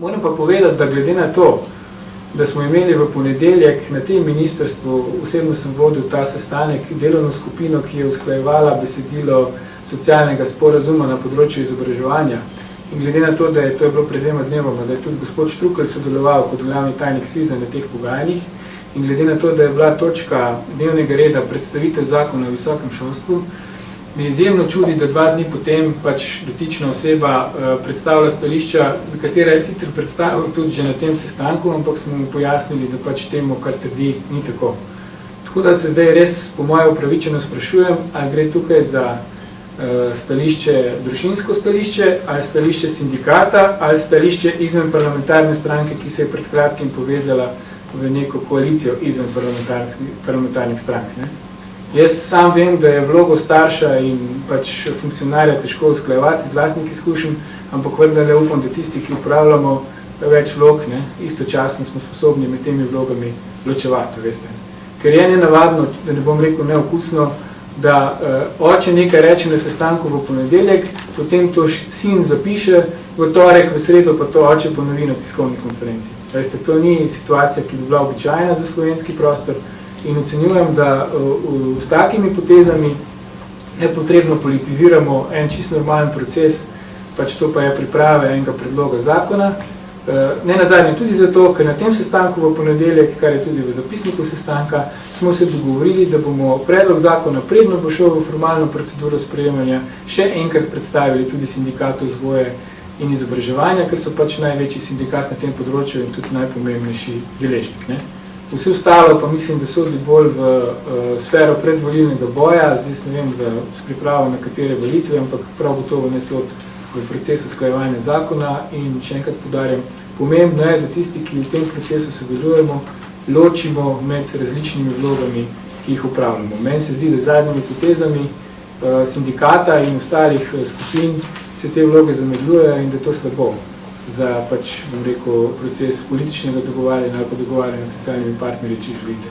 Moram pa povedati, da glede na to, da smo imeli v ponedeljek na tem ministrstvu, osebno sem vodil ta sestanek, delovno skupino, ki je usklajevala besedilo socialnega sporazuma na področju izobraževanja. In glede na to, da je to je bilo pred dvema dnevoma, da je tudi gospod Štrukelj sodeloval kot glavni tajnik SVIZA na teh pogajanjih, in glede na to, da je bila točka dnevnega reda predstavitev zakona o visokem šolstvu, me izjemno čudi, da dva dni potem pač dotična oseba uh, predstavlja stališča, katera je sicer predstavil tudi že na tem sestanku, ampak smo mu pojasnili, da pač temu, kar trdi, ni tako. Tako da se zdaj res po moje upravičeno sprašujem, ali gre tukaj za uh, stališče, družinsko stališče, ali stališče sindikata, ali stališče izven parlamentarne stranke, ki se je pred kratkim povezala v neko koalicijo izven parlamentarnih strank. Ne? Jaz sam vem, da je vlogo starša in pač funkcionarja težko usklajevati z vlastnih izkušenj, ampak vendarle upam, da tisti, ki upravljamo več vlog, ne, istočasno smo sposobni med temi vlogami ločevati, veste. Ker je nenavadno, da ne bom rekel neokusno, da uh, oče nekaj reče na sestanku v ponedeljek, potem to sin zapiše, v torek, v sredo pa to oče ponovi na tiskovni konferenci. Veste, to ni situacija, ki bi bila običajna za slovenski prostor, in ocenjujem, da uh, s takimi potezami nepotrebno politiziramo en čist normalen proces, pač to pa je priprave enega predloga zakona. Uh, ne nazadnje tudi zato, ker na tem sestanku v ponedeljek, kar je tudi v zapisniku sestanka, smo se dogovorili, da bomo predlog zakona predno bo šel v formalno proceduro sprejemanja, še enkrat predstavili tudi sindikatu vzgoje in izobraževanja, ker so pač največji sindikat na tem področju in tudi najpomembnejši deležnik. Ne? Vse ostalo pa mislim, da sodi bolj v uh, sfero predvolilnega boja, zdaj ne vem, za, s pripravo na katere volitve, ampak prav gotovo ne sod v procesu sklajevanja zakona. In še enkrat podarjam, pomembno je, da tisti, ki v tem procesu sodelujemo, ločimo med različnimi vlogami, ki jih upravljamo. Meni se zdi, da zadnjimi potezami uh, sindikata in ostalih uh, skupin se te vloge zamedlujejo in da to slabo za pač, bom rekel, proces političnega dogovarjanja ali pa dogovarjanja s socialnimi partnerji, če želite.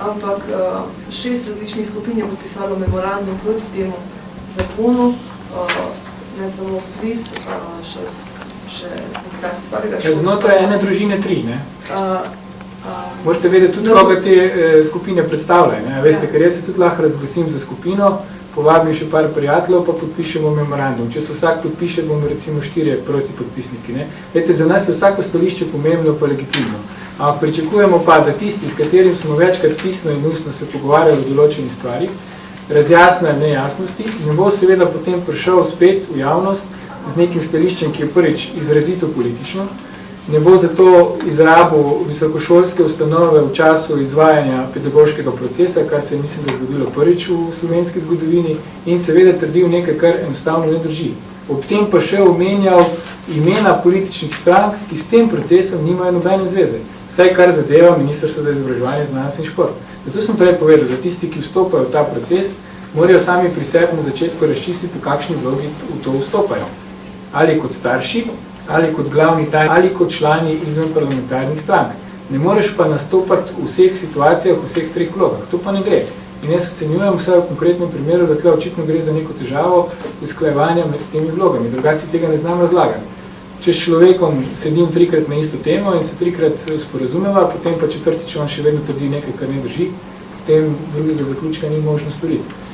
Ampak eh, šest različnih skupin je podpisalo memorandum proti temu zakonu, eh, ne samo SVIS, eh, še, še sindikat starega šolstva. Znotraj ene družine tri, ne? Morate vedeti tudi, no, koga te skupine predstavljajo. Veste, ja. ker jaz se tudi lahko razglasim za skupino, povabim še par prijateljev, pa podpišemo memorandum. Če se vsak podpiše, bomo recimo štirje proti podpisniki. Ne? Vete, za nas je vsako stališče pomembno pa legitimno. Ampak pričakujemo pa, da tisti, s katerim smo večkrat pisno in ustno se pogovarjali o določenih stvarih, razjasna nejasnosti, ne bo seveda potem prišel spet v javnost z nekim stališčem, ki je prvič izrazito politično, ne bo zato izrabil visokošolske ustanove v času izvajanja pedagoškega procesa, kar se je, mislim, da zgodilo prvič v slovenski zgodovini in seveda trdil nekaj, kar enostavno ne drži. Ob tem pa še omenjal imena političnih strank, ki s tem procesom nimajo nobene zveze. Vsaj kar zadeva Ministrstvo za izobraževanje, znanost in šport. Zato sem prej povedal, da tisti, ki vstopajo v ta proces, morajo sami pri sebi na začetku razčistiti, v kakšni vlogi v to vstopajo. Ali kot starši, ali kot glavni taj, ali kot člani izven parlamentarnih strank. Ne moreš pa nastopati v vseh situacijah, v vseh treh vlogah. To pa ne gre. In jaz ocenjujem vse v konkretnem primeru, da tukaj očitno gre za neko težavo izklajevanja med temi vlogami. Drugaci tega ne znam razlagati. Če s človekom sedim trikrat na isto temo in se trikrat sporazumeva, potem pa četrtič on še vedno trdi nekaj, kar ne drži, potem drugega zaključka ni možno storiti.